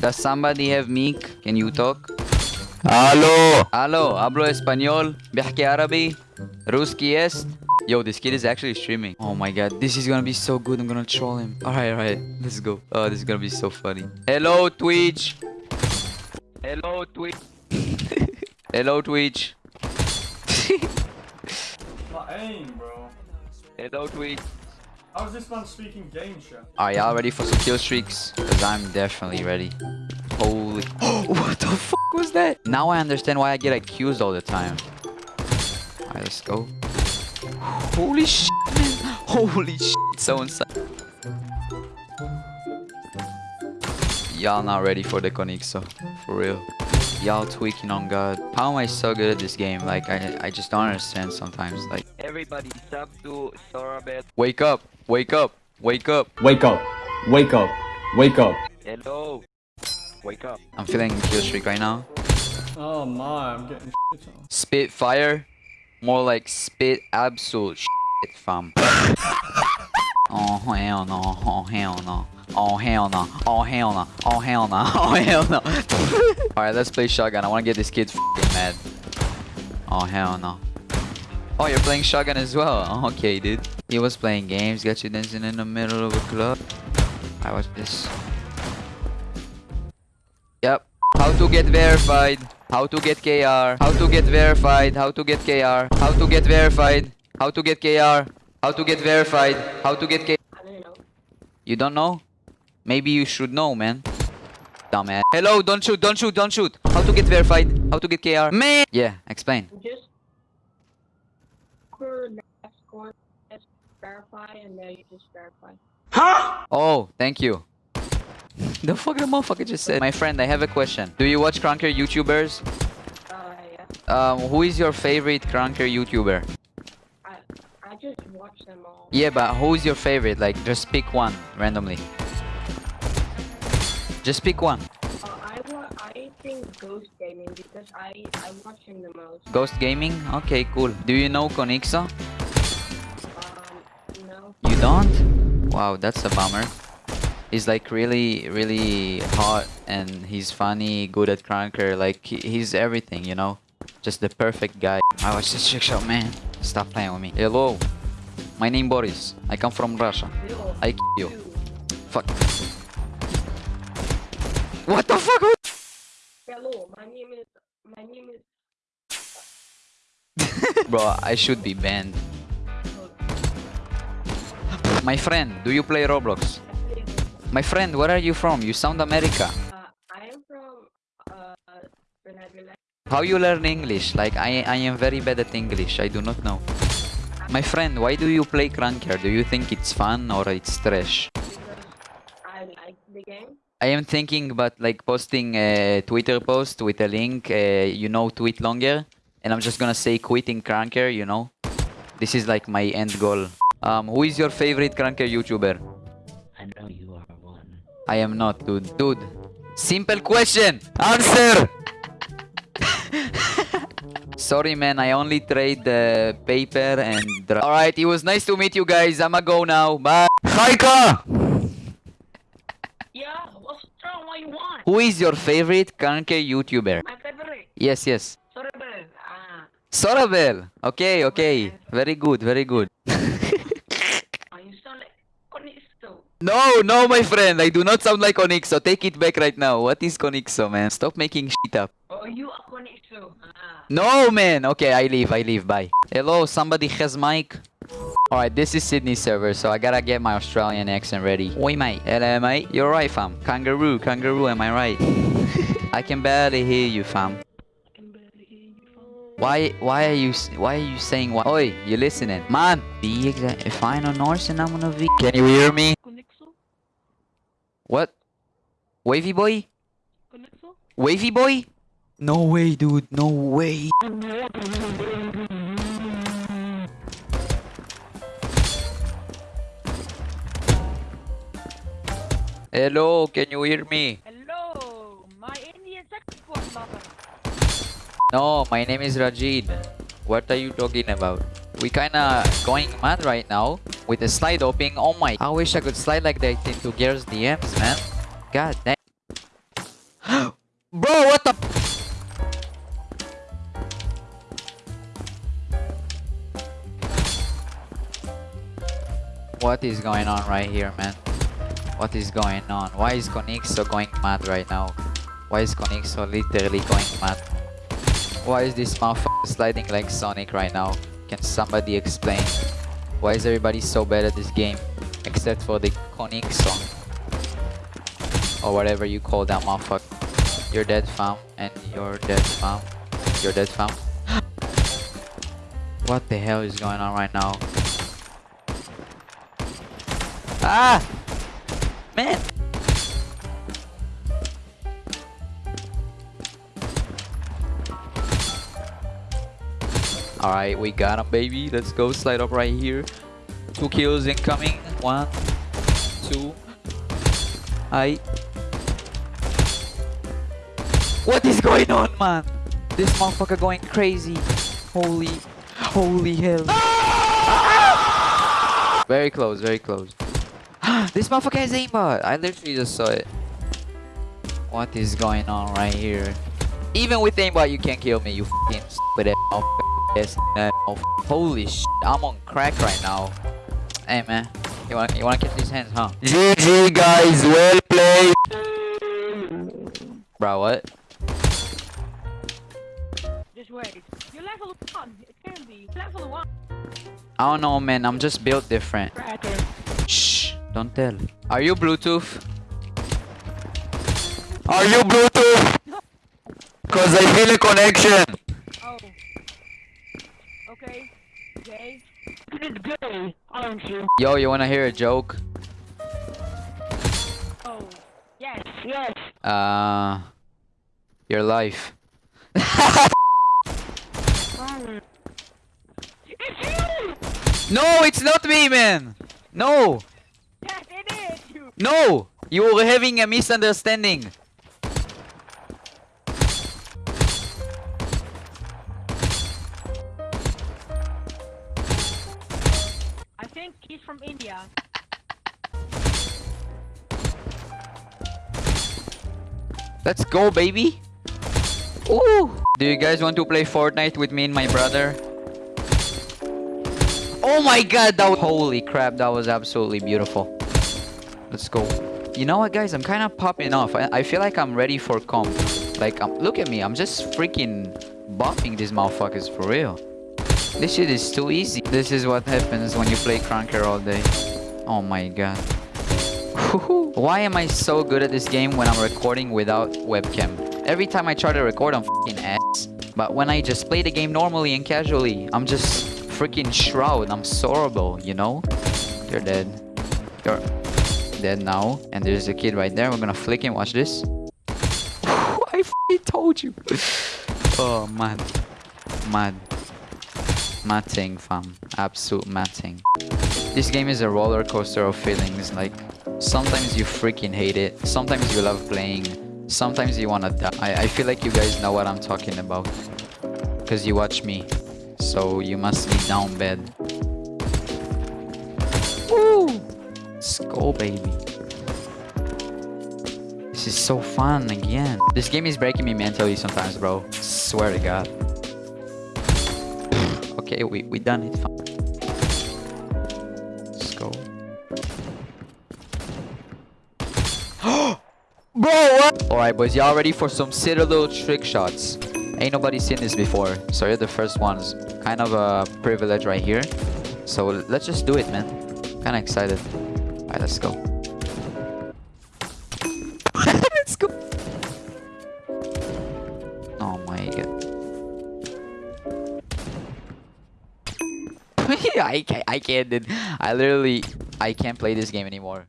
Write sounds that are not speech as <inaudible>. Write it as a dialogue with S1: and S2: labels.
S1: Does somebody have mic? Can you talk?
S2: Aló.
S1: Aló, hablo español, بحكي عربي, ruski est. Yo, this kid is actually streaming. Oh my god, this is gonna be so good. I'm gonna troll him. Alright, alright, let's go. Oh, this is gonna be so funny. Hello, Twitch. Hello, Twitch. <laughs> Hello, Twitch.
S3: My <laughs> aim, bro.
S1: Hello, Twitch.
S3: How is this man speaking game shit?
S1: Are y'all ready for some kill streaks? Because I'm definitely ready. Holy. <gasps> what the fuck was that? Now I understand why I get accused all the time. Alright, let's go. Holy shit, man. Holy shit. So insane. Y'all not ready for the Konixo. For real. Y'all tweaking on God. How am I so good at this game? Like, I, I just don't understand sometimes. Like,
S4: Everybody sub to Sorabet.
S1: wake up. Wake up. Wake up.
S5: Wake up. Wake up. Wake up.
S4: Hello. Wake up.
S1: I'm feeling kill streak right now.
S3: Oh my, I'm getting shit on.
S1: Spit fire. More like spit absolute shit, fam. oh hell no. Oh hell no. Oh hell no. Oh hell no. Oh hell no. <laughs> Oh hell no. <laughs> Alright, let's play shotgun. I wanna get this kid fing mad. Oh hell no. Oh, you're playing shotgun as well. Oh, okay, dude. He was playing games, got you dancing in the middle of a club. I watch this. Yep. How to get verified. How to get KR. How to get verified. How to get KR. How to get verified. How to get KR. How to get verified. How to get KR. You don't know? Maybe you should know, man. Dumbass. Hello, don't shoot, don't shoot, don't shoot. How to get verified. How to get KR. Man! Yeah, explain.
S6: just for the next one, just verify and then you just verify. Huh?
S1: Oh, thank you. the fuck the motherfucker just said. My friend, I have a question. Do you watch Krunker YouTubers?
S6: Uh, yeah.
S1: Um, who is your favorite Krunker YouTuber?
S6: I I just watch them all.
S1: Yeah, but who's your favorite? Like, just pick one randomly. Just pick one.
S6: Uh, I wa I think Ghost Gaming because I I watch him the most.
S1: Ghost Gaming? Okay, cool. Do you know Konixo? Don't? Wow, that's a bummer. He's like really, really hot and he's funny, good at Krunker. Like, he's everything, you know? Just the perfect guy. I watch this trick shot, man. Stop playing with me. Hello. My name Boris. I come from Russia. I kill you. Fuck. What the fuck?
S6: Hello, my name is my name is. <laughs>
S1: Bro, I should be banned. My friend, do you play Roblox? My friend, where are you from? You sound America.
S6: Uh, I am from uh the
S1: How you learn English? Like, I, I am very bad at English. I do not know. My friend, why do you play Krunker? Do you think it's fun or it's trash?
S6: I like the game.
S1: I am thinking about like posting a Twitter post with a link, uh, you know, tweet longer. And I'm just gonna say quitting Krunker, you know. This is like my end goal. Um, who is your favorite Krunker YouTuber?
S4: I know you are one.
S1: I am not, dude. Dude. Simple question. Answer. <laughs> Sorry, man. I only trade the paper and. All right. It was nice to meet you guys. I'ma go now. Bye. Haika. <laughs>
S6: Yeah, what's wrong? What you want?
S1: Who is your favorite Kanke YouTuber?
S6: My favorite.
S1: Yes, yes.
S6: Sorry, bro. Ah,
S1: Sorabel. Okay, okay. Very good. Very good.
S6: uh, you sound like
S1: No, no, my friend. I do not sound like Onyxo. Take it back right now. What is Onyxo, man? Stop making shit up.
S6: Oh, you are Konisto. Ah.
S1: No, man. Okay, I leave. I leave. Bye. Hello, somebody has mic. Alright, this is Sydney server, so I gotta get my Australian accent ready. Oi, mate. Hello, mate. You're right, fam. Kangaroo, kangaroo, am I right? <laughs> I can barely hear you, fam.
S6: I can barely hear you from.
S1: Why, why are you, why are you saying what? Oi, you listening? Man, the exact, if I know Norse and I'm gonna be. Can you hear me?
S6: Konexo?
S1: What? Wavy boy?
S6: Konexo?
S1: Wavy boy? No way, dude. No way. Hello, can you hear me?
S7: Hello, my Indian saxophone lover.
S1: No, my name is Rajid. What are you talking about? We kinda going mad right now with the slide opening. Oh my, I wish I could slide like that into Gears DMs, man. God damn. <gasps> Bro, what the... What is going on right here, man? What is going on? Why is Konixo going mad right now? Why is Konixo literally going mad? Why is this motherfucker sliding like Sonic right now? Can somebody explain? Why is everybody so bad at this game? Except for the Konixo. Or whatever you call that motherfucker. You're dead fam. And you're dead fam. You're dead fam. what the hell is going on right now? Ah! Man! Alright, we got him, baby. Let's go slide up right here. Two kills incoming. One, two. I. What is going on, man? This motherfucker going crazy. Holy, holy hell. Ah! Very close, very close. <gasps> this motherfucker has aimbot. I literally just saw it. What is going on right here? Even with aimbot, you can't kill me, you fucking stupid ass motherfucker. Yes, uh, Holy sh! I'm on crack right now. Hey man, you wanna you wanna catch these hands, huh?
S2: GG guys, well played.
S1: Bro, what?
S7: Just wait. You're level 1. It can be. Level 1.
S1: I don't know, man. I'm just built different.
S7: Cracker.
S1: Shh! Don't tell. Are you Bluetooth?
S2: Are you Bluetooth? Cause I feel a connection.
S7: Okay. Gay. It's gay, aren't you?
S1: Yo, you wanna hear a joke?
S7: Oh. Yes. Yes.
S1: Uh, your life.
S7: Um. It's you!
S1: No, it's not me, man. No,
S7: Yes, it is you!
S1: no. You were having a misunderstanding.
S7: He's from India.
S1: Let's go, baby. Ooh. Do you guys want to play Fortnite with me and my brother? Oh my god, that was... Holy crap, that was absolutely beautiful. Let's go. You know what, guys? I'm kind of popping off. I, I feel like I'm ready for comp. Like, um, look at me. I'm just freaking buffing these motherfuckers for real. This shit is too easy. This is what happens when you play Krunker all day. Oh my god. <laughs> Why am I so good at this game when I'm recording without webcam? Every time I try to record, I'm fucking ass. But when I just play the game normally and casually, I'm just freaking shroud. I'm sorrowful, you know? You're dead. You're dead now. And there's a kid right there. We're gonna flick him. Watch this. <laughs> I told you. <laughs> oh, man. Mad. Matting, fam. Absolute matting. This game is a roller coaster of feelings. Like, sometimes you freaking hate it. Sometimes you love playing. Sometimes you wanna die. I, I feel like you guys know what I'm talking about. Because you watch me. So you must be down bad. Woo! Let's baby. This is so fun again. This game is breaking me mentally sometimes, bro. Swear to God. Okay, we, we done it. Let's go. <gasps> Bro, what? Alright, boys, y'all ready for some little trick shots? Ain't nobody seen this before, so you're the first ones. Kind of a privilege right here. So let's just do it, man. Kinda excited. Alright, let's go. I can't, I can't. I literally, I can't play this game anymore.